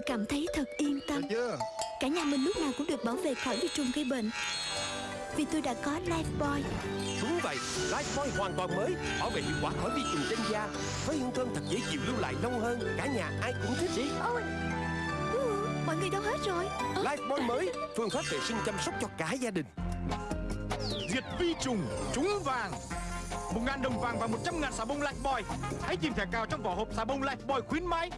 Tôi cảm thấy thật yên tâm. Cả nhà mình lúc nào cũng được bảo vệ khỏi vi trùng gây bệnh. Vì tôi đã có Lifebuoy Đúng vậy, Lifebuoy hoàn toàn mới Bảo vệ hiệu quả khỏi vi trùng trên da Với hương thơm thật dễ chịu lưu lại lâu hơn Cả nhà ai cũng thích. Đi Ôi ừ, Mọi người đâu hết rồi? Life Lifebuoy mới Phương pháp vệ sinh chăm sóc cho cả gia đình. Diệt vi trùng Trúng vàng. Một ngàn đồng vàng và một trăm ngàn xà bông Lifebuoy Hãy tìm thẻ cào trong vỏ hộp xà bông Lifebuoy khuyến mãi.